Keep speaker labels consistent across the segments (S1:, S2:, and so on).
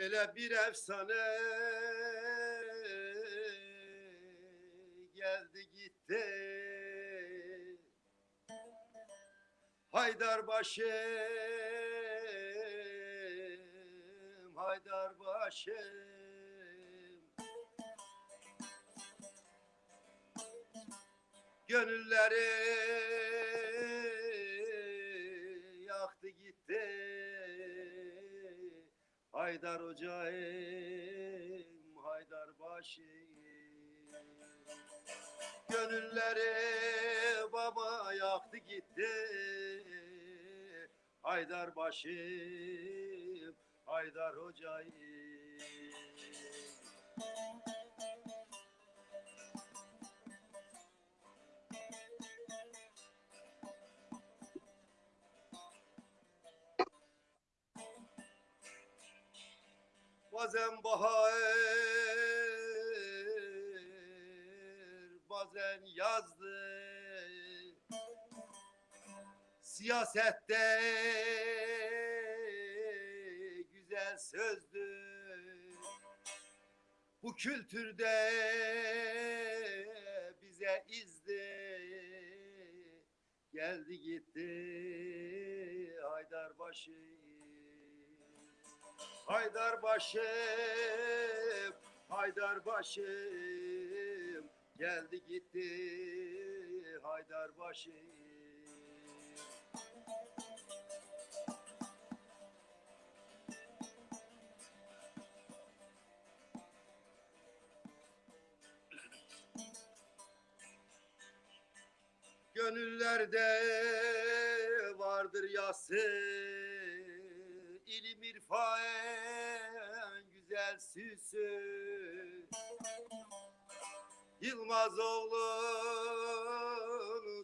S1: Ele bir efsane geldi gitti. Haydar başım, Haydar başım. Gönülleri yaktı gitti. Haydar hocayım, Haydar başım. Gönülleri baba yaktı gitti. Haydar başım, Haydar hocayım. Bazen bahar, bazen yazdı. Siyasette güzel sözdü. Bu kültürde bize izdi. Geldi gitti Haydarbaşı. Haydar başım, Haydar başım, geldi gitti Haydar başım. Gönüllerde vardır yası ilim irfan güzel süsü Yılmaz oğlun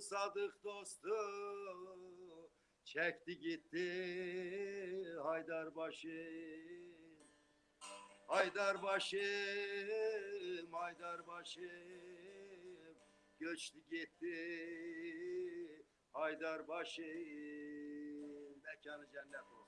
S1: sadık dostu. Çekti gitti Haydarbaşı. Haydarbaşım, Haydarbaşım Göçtü gitti Haydarbaşım Mekanı cennet olsun